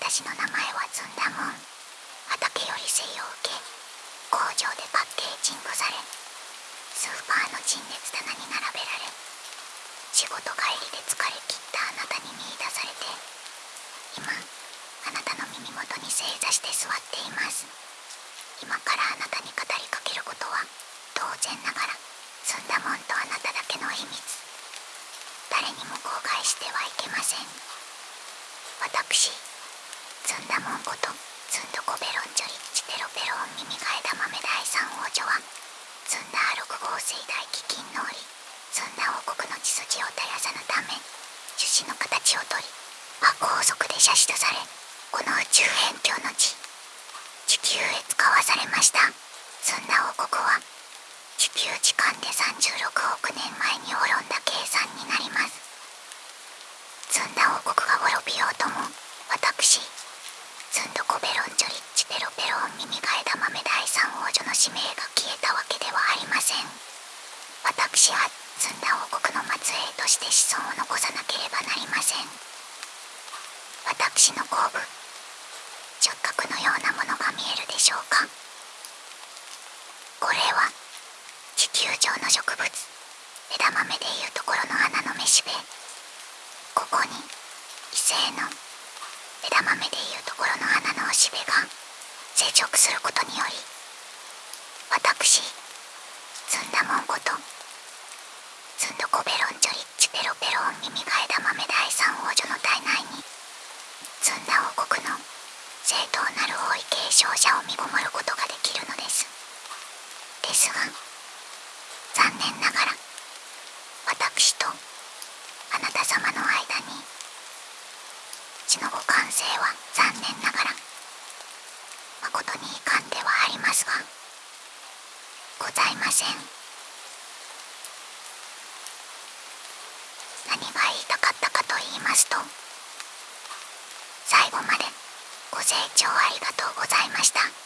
私の名前はずんだもん。畑より生を受け工場でパッケージングされ。スーパーの陳列棚に並べられ。仕事帰りで疲れ切ったあなたに見出されて。今あなたの耳元に正座して座っています。今からあなたに語りかけることは当然ながらずんだもんとあなただけの秘密。誰にも公開してはいけません。私ずんだもんことずんどこベロンジョリッチテロペロン耳替え玉目第三王女はずんだ6号水大飢饉の折ずんだ王国の血筋を絶やさぬため樹脂の形をとり魔高速で射出されこの宇宙辺境の地地球へ使わされました。ずんだ王国は地球時間で36億年前に滅んだ計算になりますずんだ王国が滅びようとも私ずんどこベロンジョリッチペロペロン耳替え玉目第三王女の使命が消えたわけではありません私はずんだ王国の末裔として子孫を残さなければなりません。私の後部直角のようなものが見えるでしょうか。これは地球上の植物枝豆でいうところの花のめしべ。ここに異性の枝豆でいうところの花のおしべが成長することにより私ずんだもんことベロンジョリッチペロペロン耳替え玉目第三王女の体内にずんだ王国の正当なる王位継承者を見ごもることができるのです。ですが残念ながら私とあなた様の間に血のご完成は残念ながら誠に遺憾ではありますがございません何が言いたかったかと言ますと最後までご清聴ありがとうございました。